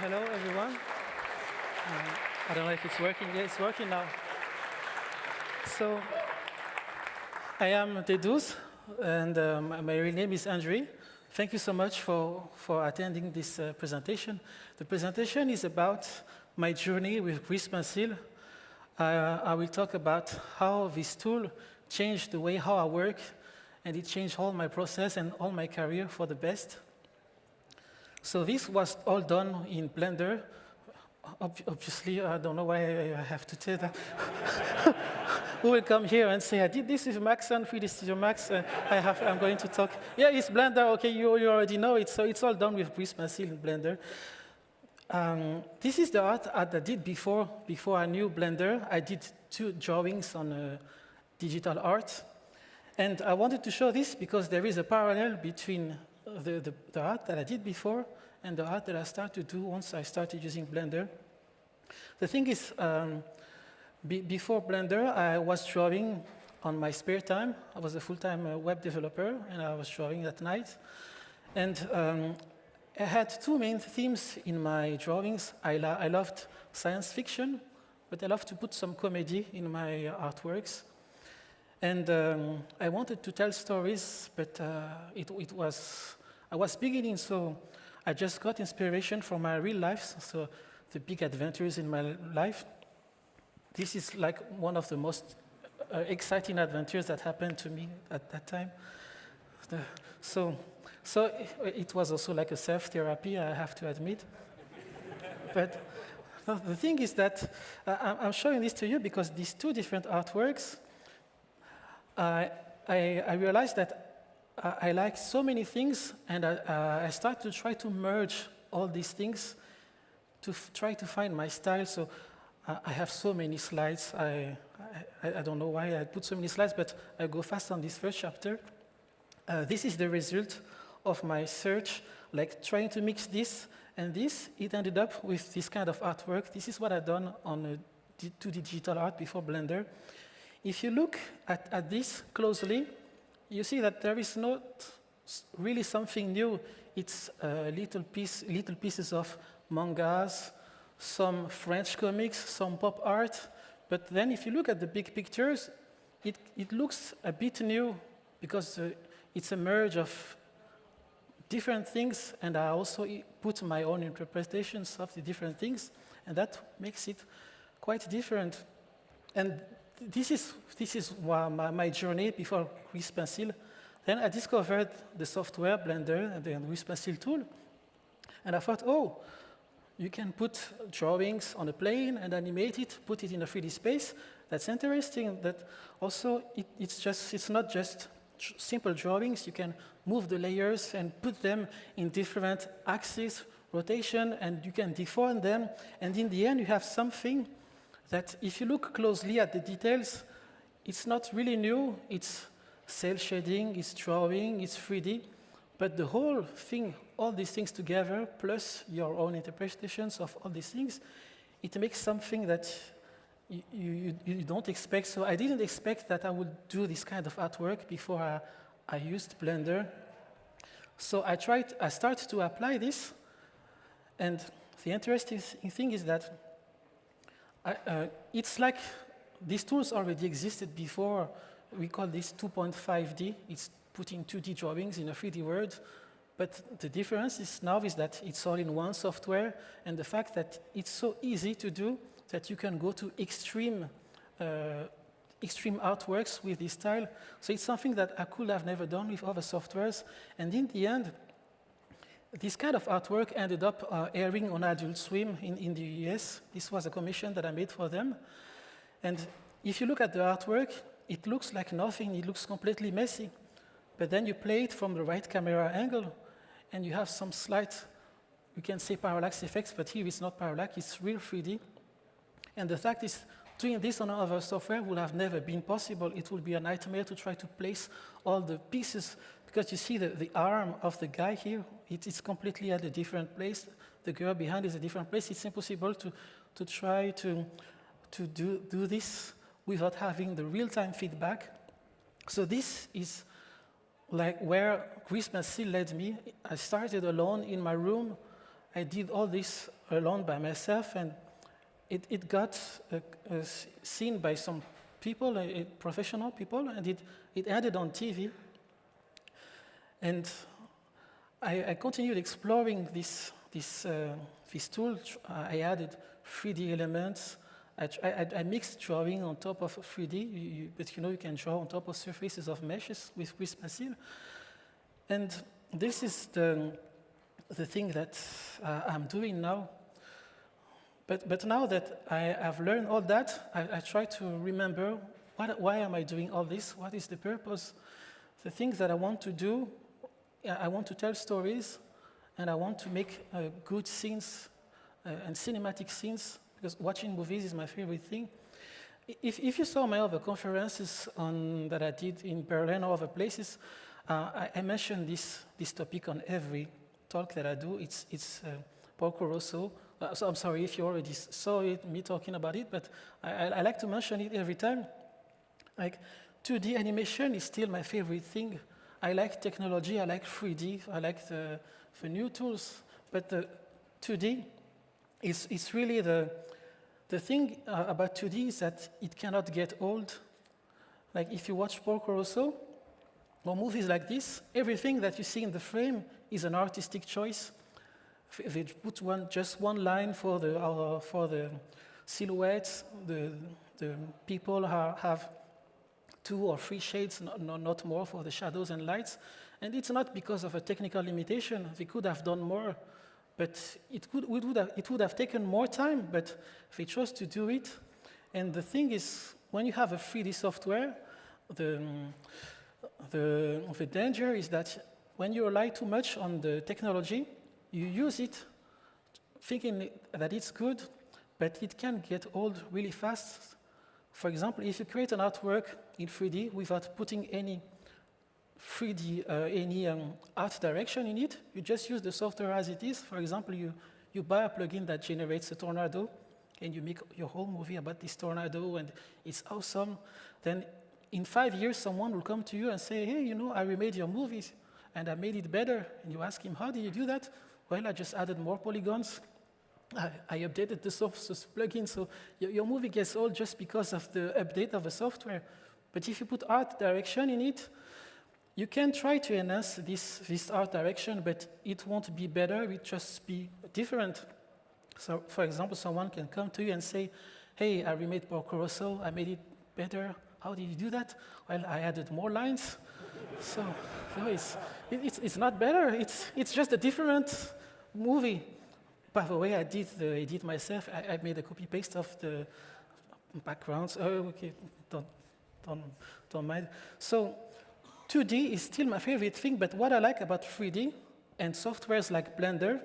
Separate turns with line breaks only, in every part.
hello everyone. Uh, I don't know if it's working. Yeah, it's working now. So, I am Dedouze, and um, my real name is Andrew. Thank you so much for, for attending this uh, presentation. The presentation is about my journey with Grease Pencil. Uh, I will talk about how this tool changed the way how I work, and it changed all my process and all my career for the best. So this was all done in Blender. Ob obviously, I don't know why I have to tell that. Who will come here and say, I did this with Max and 3D Studio Max. Uh, I have, I'm going to talk. Yeah, it's Blender. OK, you, you already know it. So it's all done with Grease Pencil in Blender. Um, this is the art that I did before, before I knew Blender. I did two drawings on uh, digital art. And I wanted to show this because there is a parallel between the, the, the, art that I did before and the art that I started to do once I started using Blender. The thing is, um, be, before Blender, I was drawing on my spare time. I was a full-time uh, web developer, and I was drawing at night. And um, I had two main themes in my drawings. I, lo I loved science fiction, but I loved to put some comedy in my artworks. And um, I wanted to tell stories, but uh, it, it, was, I was beginning, so I just got inspiration from my real life, so the big adventures in my life. This is like one of the most uh, exciting adventures that happened to me at that time. So, so it, was also like a self-therapy, I have to admit. but the thing is that uh, I'm showing this to you because these two different artworks I, I realized that I like so many things, and I, uh, I start to try to merge all these things to try to find my style. So uh, I have so many slides. I, I, I, don't know why I put so many slides, but I go fast on this first chapter. Uh, this is the result of my search, like trying to mix this and this. It ended up with this kind of artwork. This is what I've done on 2D digital art before Blender. If you look at, at this closely, you see that there is not really something new. It's uh, little, piece, little pieces of mangas, some French comics, some pop art. But then if you look at the big pictures, it, it looks a bit new because uh, it's a merge of different things, and I also put my own interpretations of the different things, and that makes it quite different. And this is, this is my, my journey before Grease Pencil. Then I discovered the software, Blender, and the Grease Pencil tool. And I thought, oh, you can put drawings on a plane and animate it, put it in a 3D space. That's interesting. That also, it, it's, just, it's not just simple drawings. You can move the layers and put them in different axes, rotation, and you can deform them. And in the end, you have something that if you look closely at the details, it's not really new. It's cell shading, it's drawing, it's 3D. But the whole thing, all these things together, plus your own interpretations of all these things, it makes something that you, you, you don't expect. So I didn't expect that I would do this kind of artwork before I, I used Blender. So I tried, I started to apply this. And the interesting thing is that uh, it's like these tools already existed before. We call this 2.5D. It's putting 2D drawings in a 3D world. But the difference is now is that it's all in one software, and the fact that it's so easy to do that you can go to extreme, uh, extreme artworks with this style. So it's something that I could have never done with other softwares. And in the end, this kind of artwork ended up uh, airing on Adult Swim in, in the US. This was a commission that I made for them. And if you look at the artwork, it looks like nothing. It looks completely messy. But then you play it from the right camera angle, and you have some slight, you can say parallax effects, but here it's not parallax, it's real 3D. And the fact is, doing this on other software would have never been possible. It would be a nightmare to try to place all the pieces because you see the, the arm of the guy here, it is completely at a different place. The girl behind is a different place. It's impossible to, to try to, to do, do this without having the real-time feedback. So this is like where Grease Pencil led me. I started alone in my room. I did all this alone by myself, and it, it got uh, uh, seen by some people, uh, professional people, and it, it ended on TV. And I, I continued exploring this, this, uh, this tool. I added 3D elements. I, I, I, mixed drawing on top of 3D, you, but you know you can draw on top of surfaces of meshes with, with And this is the, the thing that uh, I'm doing now. But, but now that I have learned all that, I, I try to remember what, why am I doing all this? What is the purpose? The things that I want to do I want to tell stories and I want to make uh, good scenes uh, and cinematic scenes because watching movies is my favorite thing. If, if you saw my other conferences on, that I did in Berlin or other places, uh, I, I, mentioned this, this topic on every talk that I do. It's, it's uh, Porco Rosso. Uh, so I'm sorry if you already saw it, me talking about it, but I, I, I like to mention it every time. Like 2D animation is still my favorite thing. I like technology, I like 3D, I like the, the new tools, but the 2D is, is really the, the thing uh, about 2D is that it cannot get old. Like if you watch Porco Rosso, or movies like this, everything that you see in the frame is an artistic choice. If they put one, just one line for the, uh, for the silhouettes, the, the people have two or three shades, not, not more for the shadows and lights. And it's not because of a technical limitation. They could have done more, but it, could, would have, it would have taken more time, but they chose to do it. And the thing is, when you have a 3D software, the, the, the danger is that when you rely too much on the technology, you use it thinking that it's good, but it can get old really fast. For example, if you create an artwork in 3D without putting any 3D, uh, any um, art direction in it, you just use the software as it is. For example, you, you buy a plugin that generates a tornado, and you make your whole movie about this tornado, and it's awesome. Then in five years, someone will come to you and say, hey, you know, I remade your movies, and I made it better. And you ask him, how did you do that? Well, I just added more polygons, I, I updated the software plugin, so your, your, movie gets old just because of the update of the software. But if you put art direction in it, you can try to enhance this, this art direction, but it won't be better, it just be different. So, for example, someone can come to you and say, hey, I remade Porco I made it better. How did you do that? Well, I added more lines. so, so it's, it, it's, it's not better, it's, it's just a different movie. By the way, I did the edit myself. I, I made a copy paste of the backgrounds. Oh, okay, don't, don't, don't mind. So 2D is still my favorite thing, but what I like about 3D and softwares like Blender,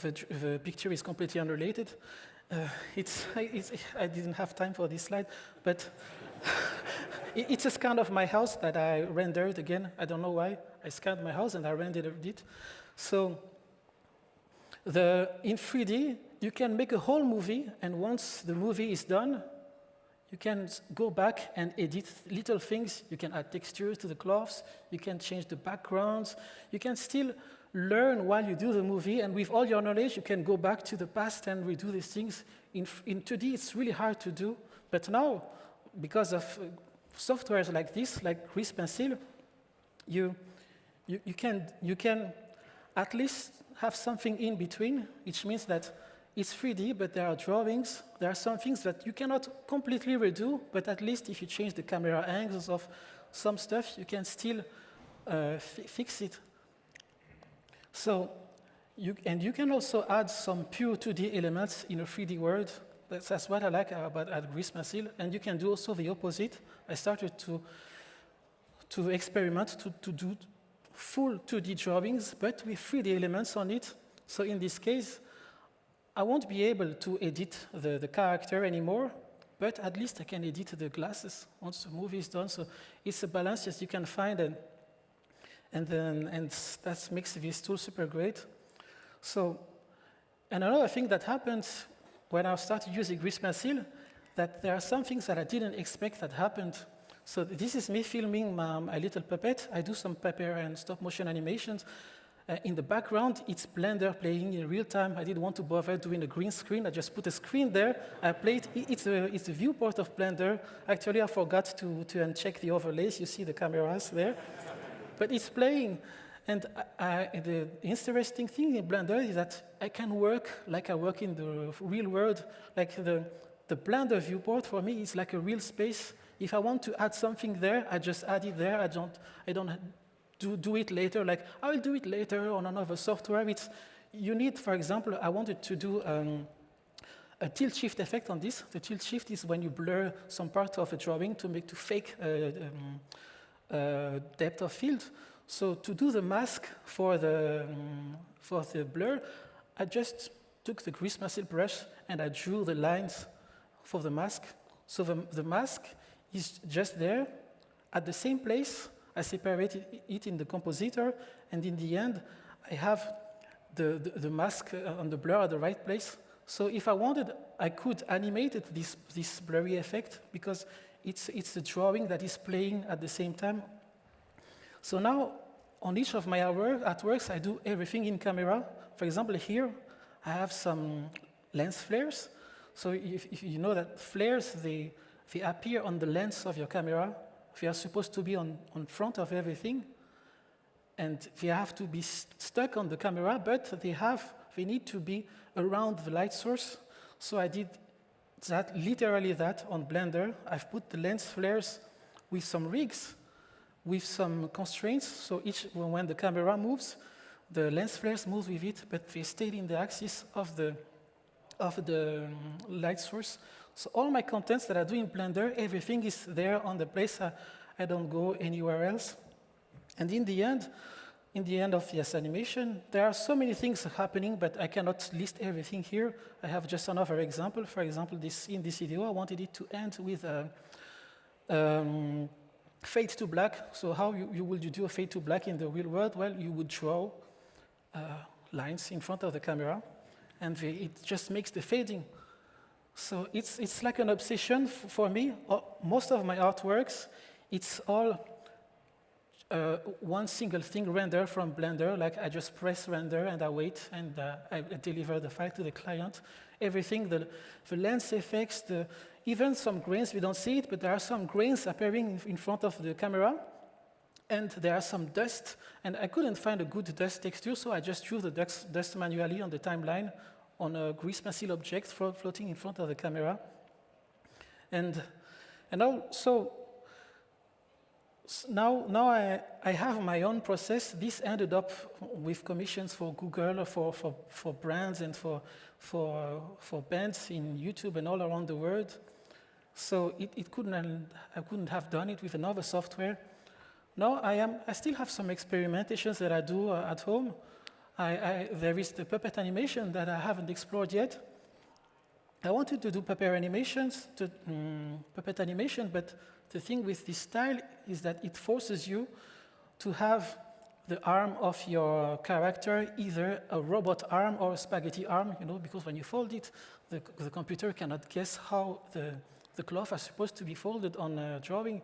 the, the picture is completely unrelated. Uh, it's, it's, I didn't have time for this slide, but it's a scan of my house that I rendered again. I don't know why. I scanned my house and I rendered it. So the, in 3D, you can make a whole movie, and once the movie is done, you can go back and edit little things. You can add textures to the cloths. You can change the backgrounds. You can still learn while you do the movie, and with all your knowledge, you can go back to the past and redo these things. In, in 2D, it's really hard to do, but now, because of uh, softwares like this, like Grease Pencil, you, you, you, can, you can at least have something in between, which means that it's 3D, but there are drawings. There are some things that you cannot completely redo, but at least if you change the camera angles of some stuff, you can still uh, fix it. So, you, and you can also add some pure 2D elements in a 3D world. That's, that's what I like about at Grease Pencil. And you can do also the opposite. I started to, to experiment to, to do full 2D drawings, but with 3D elements on it. So in this case, I won't be able to edit the, the character anymore, but at least I can edit the glasses once the movie is done. So it's a balance as you can find, and, and, then, and that makes this tool super great. So, and another thing that happened when I started using Pencil, that there are some things that I didn't expect that happened so this is me filming my, little puppet. I do some paper and stop motion animations. Uh, in the background, it's Blender playing in real time. I didn't want to bother doing a green screen. I just put a screen there. I played. It's a, it's a viewport of Blender. Actually, I forgot to, to uncheck the overlays. You see the cameras there. but it's playing. And I, the interesting thing in Blender is that I can work like I work in the real world. Like the, the Blender viewport for me is like a real space. If I want to add something there, I just add it there. I don't, I don't do, do it later, like I will do it later on another software. It's, you need, for example, I wanted to do um, a tilt shift effect on this. The tilt shift is when you blur some part of a drawing to make to fake uh, um, uh, depth of field. So to do the mask for the, um, for the blur, I just took the grease pencil brush and I drew the lines for the mask. So the, the mask is just there at the same place I separated it in the compositor, and in the end, I have the, the, the mask uh, on the blur at the right place. So if I wanted, I could animate it, this, this blurry effect because it's, it's a drawing that is playing at the same time. So now, on each of my artworks, I do everything in camera. For example, here, I have some lens flares. So if, if you know that flares, they, they appear on the lens of your camera, they are supposed to be on, on front of everything, and they have to be st stuck on the camera, but they have, they need to be around the light source. So I did that, literally that on Blender. I've put the lens flares with some rigs, with some constraints. So each, when the camera moves, the lens flares move with it, but they stay in the axis of the, of the um, light source. So all my contents that I do in Blender, everything is there on the place. I, I don't go anywhere else. And in the end, in the end of this animation, there are so many things happening, but I cannot list everything here. I have just another example. For example, this, in this video, I wanted it to end with a um, fade to black. So how you, you would you do a fade to black in the real world? Well, you would draw uh, lines in front of the camera, and it just makes the fading so it's, it's like an obsession for me. Uh, most of my artworks, it's all uh, one single thing rendered from Blender, like I just press render and I wait and uh, I deliver the file to the client. Everything, the, the lens effects, the, even some grains, we don't see it, but there are some grains appearing in front of the camera. And there are some dust, and I couldn't find a good dust texture, so I just drew the dust, dust manually on the timeline on a grease pencil object floating in front of the camera. And, and also, now, now I, I have my own process. This ended up with commissions for Google, for, for, for brands, and for, for, for bands in YouTube and all around the world. So it, it couldn't, I couldn't have done it with another software. Now I, am, I still have some experimentations that I do uh, at home. I, I, there is the puppet animation that I haven't explored yet. I wanted to do puppet animations, to, um, puppet animation, but the thing with this style is that it forces you to have the arm of your character either a robot arm or a spaghetti arm, you know, because when you fold it, the, the computer cannot guess how the, the cloth are supposed to be folded on a drawing.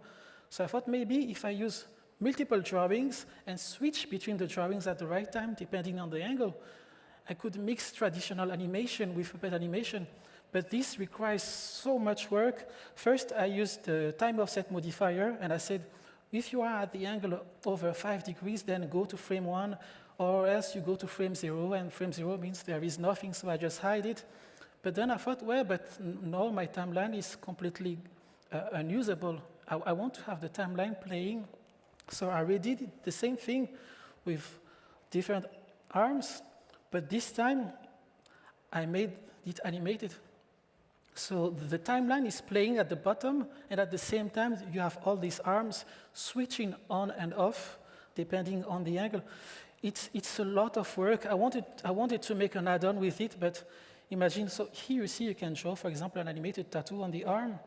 So I thought maybe if I use multiple drawings and switch between the drawings at the right time, depending on the angle. I could mix traditional animation with puppet animation, but this requires so much work. First, I used the time offset modifier, and I said, if you are at the angle over 5 degrees, then go to frame 1, or else you go to frame 0, and frame 0 means there is nothing, so I just hide it. But then I thought, well, but now my timeline is completely uh, unusable. I, I want to have the timeline playing so I redid the same thing with different arms, but this time I made it animated. So the timeline is playing at the bottom, and at the same time, you have all these arms switching on and off, depending on the angle. It's, it's a lot of work. I wanted, I wanted to make an add-on with it, but imagine, so here you see you can draw, for example, an animated tattoo on the arm,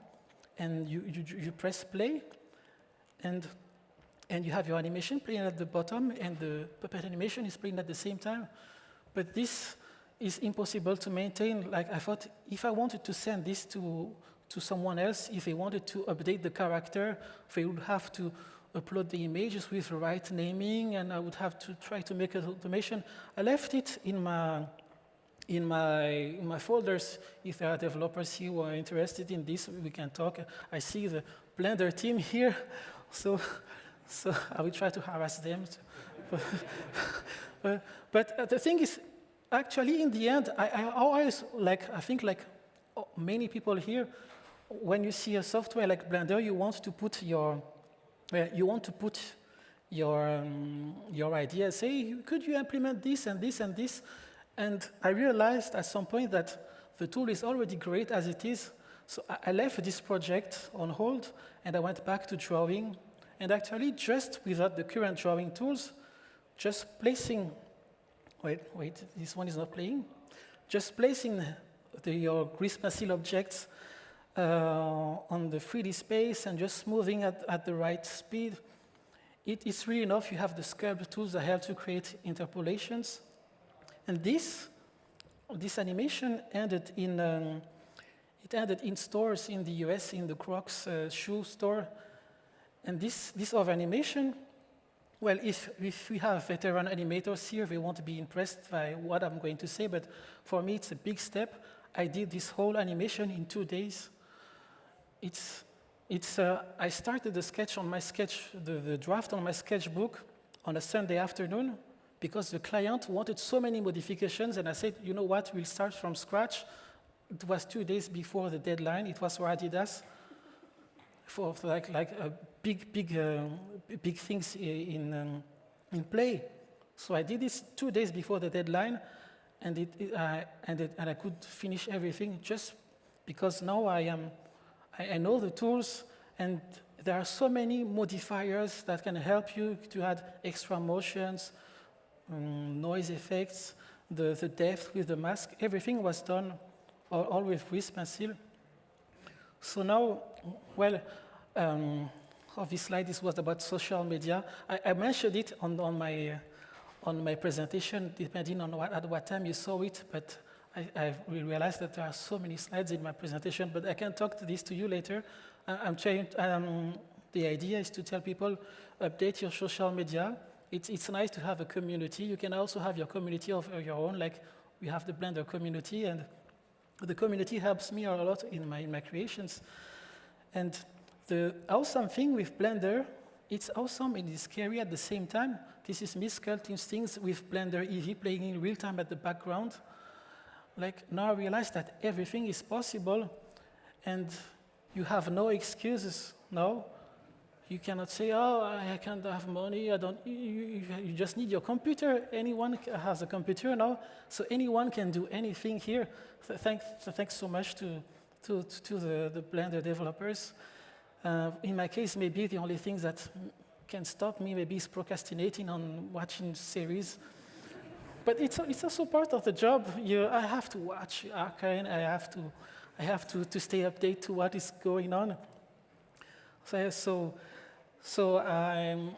and you, you, you press play, and and you have your animation playing at the bottom, and the puppet animation is playing at the same time. But this is impossible to maintain. Like I thought, if I wanted to send this to, to someone else, if they wanted to update the character, they would have to upload the images with the right naming, and I would have to try to make an automation. I left it in my in my, in my folders, if there are developers here who are interested in this, we can talk. I see the Blender team here, so, so I will try to harass them. but, but uh, the thing is, actually, in the end, I, I always, like, I think like many people here, when you see a software like Blender, you want to put your, well, you want to put your, um, your idea, say, could you implement this and this and this? And I realized at some point that the tool is already great as it is. So I left this project on hold, and I went back to drawing. And actually, just without the current drawing tools, just placing, wait, wait, this one is not playing. Just placing the, your grease pencil objects uh, on the 3D space and just moving at, at the right speed, it is really enough. You have the sculpt tools that help to create interpolations. And this, this animation ended in, um, it ended in stores in the US, in the Crocs uh, shoe store. And this, this of animation, well, if, if we have veteran animators here, they won't be impressed by what I'm going to say, but for me, it's a big step. I did this whole animation in two days. It's, it's, uh, I started the sketch on my sketch, the, the draft on my sketchbook on a Sunday afternoon because the client wanted so many modifications, and I said, you know what, we'll start from scratch. It was two days before the deadline. It was for Adidas, for, for like, like a big, big, uh, big things in, um, in play. So I did this two days before the deadline, and, it, it, uh, and, it, and I could finish everything just because now I, am, I, I know the tools, and there are so many modifiers that can help you to add extra motions, um, noise effects, the, the depth with the mask, everything was done all, all with Grease Pencil. So now, well, um, of this slide, this was about social media. I, I mentioned it on, on, my, uh, on my presentation, depending on what, at what time you saw it, but I, I realized that there are so many slides in my presentation, but I can talk to this to you later. I, I'm trying, um, the idea is to tell people, update your social media, it's, it's nice to have a community. You can also have your community of your own, like we have the Blender community, and the community helps me a lot in my, in my creations. And the awesome thing with Blender, it's awesome and it's scary at the same time. This is me sculpting things with Blender EEVEE playing in real time at the background. Like now I realize that everything is possible and you have no excuses now you cannot say, oh, I can't have money, I don't, you, you, just need your computer. Anyone has a computer now, so anyone can do anything here. Thanks, thanks so much to, to, to the, the Blender developers. Uh, in my case, maybe the only thing that can stop me maybe is procrastinating on watching series. But it's, it's also part of the job. You, I have to watch Arcane, I have to, I have to, to stay updated to what is going on. So, so so, but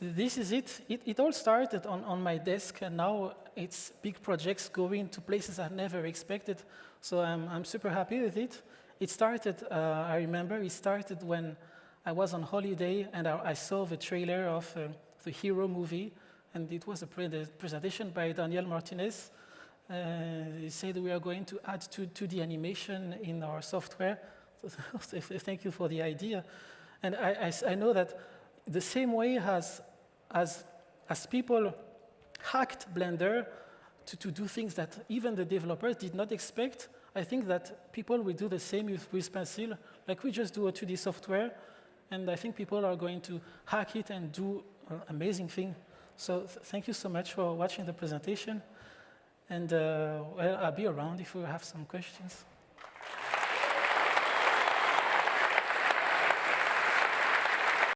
this is it. it. It all started on, on my desk, and now it's big projects going to places I never expected. So I'm, I'm super happy with it. It started, uh, I remember, it started when I was on holiday and I, I saw the trailer of uh, the Hero movie, and it was a pre presentation by Daniel Martinez. Uh, he said we are going to add to, to the animation in our software. Thank you for the idea. And I, I, I know that the same way as, as, as people hacked Blender to, to do things that even the developers did not expect, I think that people will do the same with, with Pencil. Like we just do a 2D software, and I think people are going to hack it and do an amazing thing. So th thank you so much for watching the presentation. And uh, well, I'll be around if you have some questions.